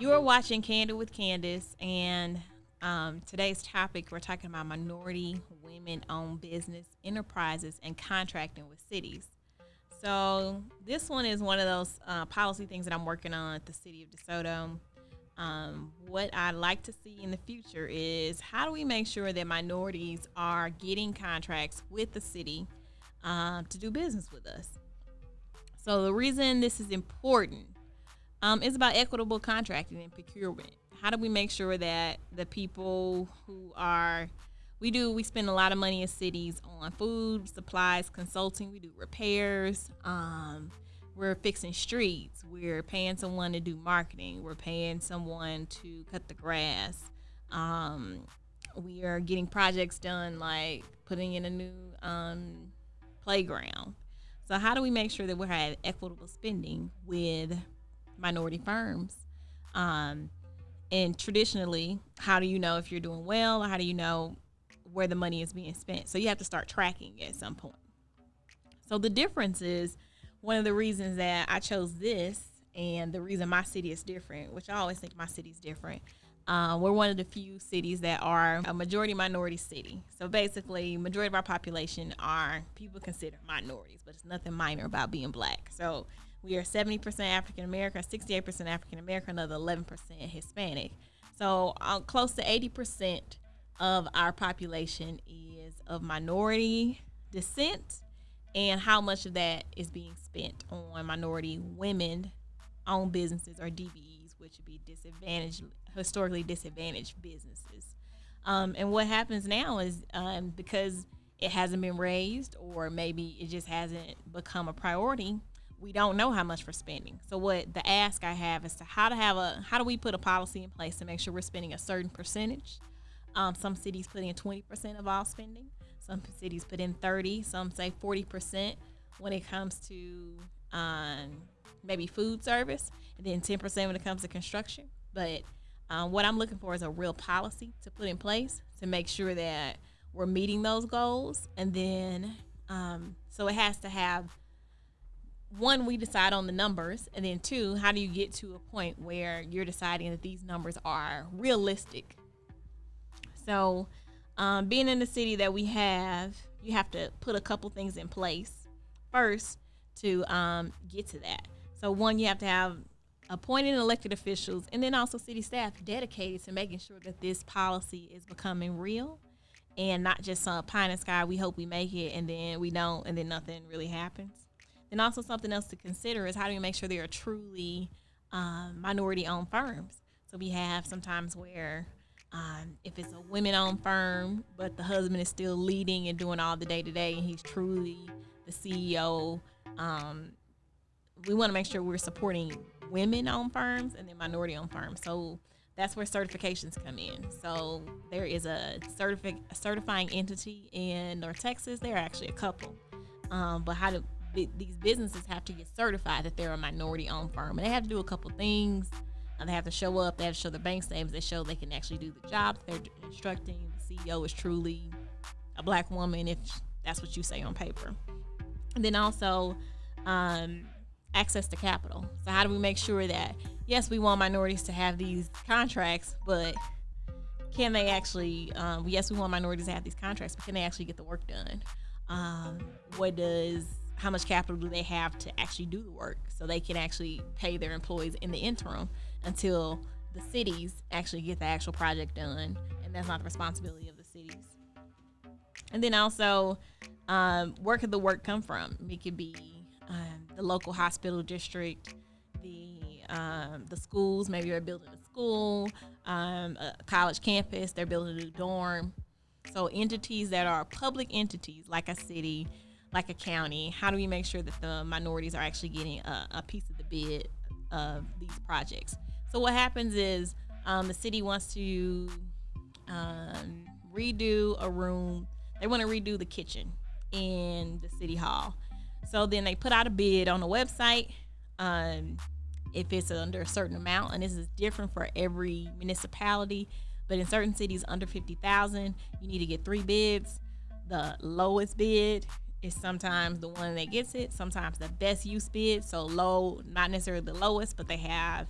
You are watching Candid with Candace, and um, today's topic we're talking about minority women owned business enterprises and contracting with cities. So, this one is one of those uh, policy things that I'm working on at the city of DeSoto. Um, what I'd like to see in the future is how do we make sure that minorities are getting contracts with the city uh, to do business with us? So, the reason this is important um, is about equitable contracting and procurement. How do we make sure that the people who are we do we spend a lot of money in cities on food supplies consulting. We do repairs. Um, we're fixing streets. We're paying someone to do marketing. We're paying someone to cut the grass. Um, we are getting projects done like putting in a new um, playground. So how do we make sure that we're having equitable spending with minority firms. Um, and traditionally, how do you know if you're doing well or how do you know where the money is being spent? So you have to start tracking at some point. So the difference is one of the reasons that I chose this and the reason my city is different, which I always think my city is different. Uh, we're one of the few cities that are a majority minority city. So basically, majority of our population are people considered minorities, but it's nothing minor about being black. So we are 70% African American, 68% African American, another 11% Hispanic. So uh, close to 80% of our population is of minority descent, and how much of that is being spent on minority women owned businesses or DBEs, which would be disadvantaged, historically disadvantaged businesses. Um, and what happens now is um, because it hasn't been raised, or maybe it just hasn't become a priority we don't know how much we're spending. So what the ask I have is to how to have a how do we put a policy in place to make sure we're spending a certain percentage. Um, some cities put in 20% of all spending. Some cities put in 30. Some say 40% when it comes to um, maybe food service, and then 10% when it comes to construction. But um, what I'm looking for is a real policy to put in place to make sure that we're meeting those goals, and then um, so it has to have one, we decide on the numbers, and then two, how do you get to a point where you're deciding that these numbers are realistic? So, um, being in the city that we have, you have to put a couple things in place first to um, get to that. So, one, you have to have appointed elected officials and then also city staff dedicated to making sure that this policy is becoming real and not just some pie in the sky. We hope we make it and then we don't, and then nothing really happens. And also something else to consider is how do you make sure they are truly um, minority-owned firms. So we have sometimes where um, if it's a women-owned firm, but the husband is still leading and doing all the day-to-day, and he's truly the CEO. Um, we want to make sure we're supporting women-owned firms and then minority-owned firms. So that's where certifications come in. So there is a, certifying entity in North Texas. There are actually a couple. Um, but how do these businesses have to get certified that they're a minority owned firm and they have to do a couple things and they have to show up they have to show their bank statements they show they can actually do the job they're instructing the ceo is truly a black woman if that's what you say on paper and then also um, access to capital. So how do we make sure that yes we want minorities to have these contracts but can they actually um, yes we want minorities to have these contracts but can they actually get the work done? Um, what does how much capital do they have to actually do the work so they can actually pay their employees in the interim until the cities actually get the actual project done and that's not the responsibility of the cities? And then also um, where could the work come from? It could be the local hospital district the um, the schools maybe they're building a school um, a college campus they're building a new dorm so entities that are public entities like a city like a county, how do we make sure that the minorities are actually getting a, a piece of the bid of these projects? So what happens is um, the city wants to um, redo a room. They want to redo the kitchen in the city hall. So then they put out a bid on the website. Um, if it's under a certain amount, and this is different for every municipality, but in certain cities under 50,000, you need to get three bids. The lowest bid is sometimes the one that gets it, sometimes the best use bid. So low, not necessarily the lowest, but they have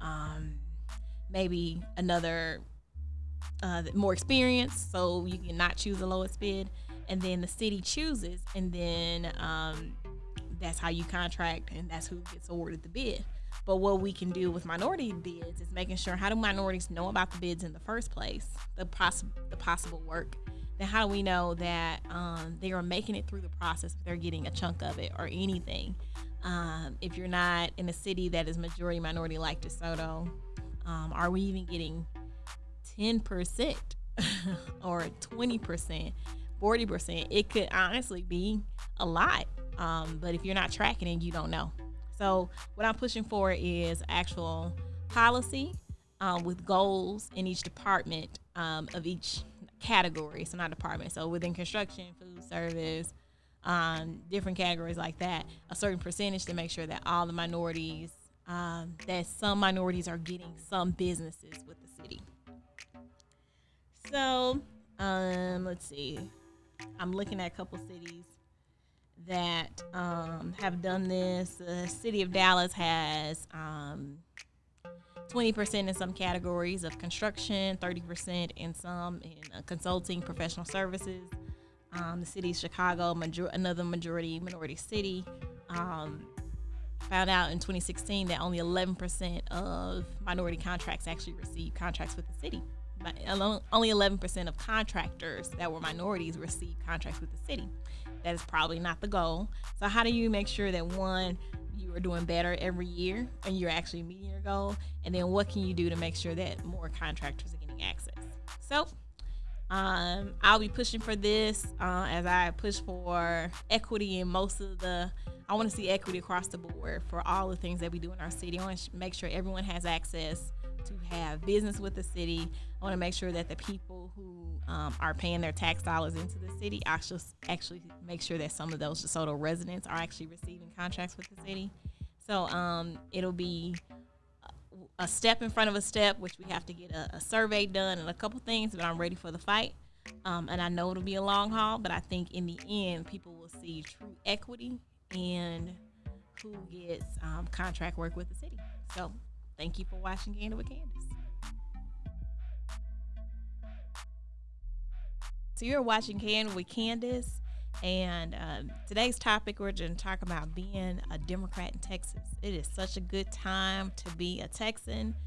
um, maybe another uh, more experience, so you can not choose the lowest bid, and then the city chooses, and then um, that's how you contract, and that's who gets awarded the bid. But what we can do with minority bids is making sure how do minorities know about the bids in the first place, the possible the possible work. Then how do we know that um, they are making it through the process if they're getting a chunk of it or anything? Um, if you're not in a city that is majority minority like DeSoto, um, are we even getting 10% or 20%, 40%? It could honestly be a lot. Um, but if you're not tracking it, you don't know. So what I'm pushing for is actual policy um, with goals in each department um, of each category. So not department. So within construction, food service, um, different categories like that, a certain percentage to make sure that all the minorities, um, that some minorities are getting some businesses with the city. So um, let's see. I'm looking at a couple cities that um, have done this. The city of Dallas has um, 20% in some categories of construction, 30% in some in uh, consulting, professional services. Um, the city of Chicago, major- another majority minority city, um, found out in 2016 that only 11% of minority contracts actually received contracts with the city. Only 11% of contractors that were minorities received contracts with the city. That is probably not the goal. So, how do you make sure that one, you are doing better every year and you're actually meeting your goal? And then, what can you do to make sure that more contractors are getting access? So, um, I'll be pushing for this uh, as I push for equity in most of the. I want to see equity across the board for all the things that we do in our city. I want to make sure everyone has access to have business with the city. I want to make sure that the people who um, are paying their tax dollars into the city actually actually make sure that some of those DeSoto residents are actually receiving contracts with the city. So um, it'll be a step in front of a step, which we have to get a, a survey done and a couple things. But I'm ready for the fight. Um, and I know it'll be a long haul, but I think in the end, people will see true equity and who gets um, contract work with the city. So Thank you for watching Candid with Candace. So you're watching Candid with Candace, and um, today's topic we're going to talk about being a Democrat in Texas. It is such a good time to be a Texan.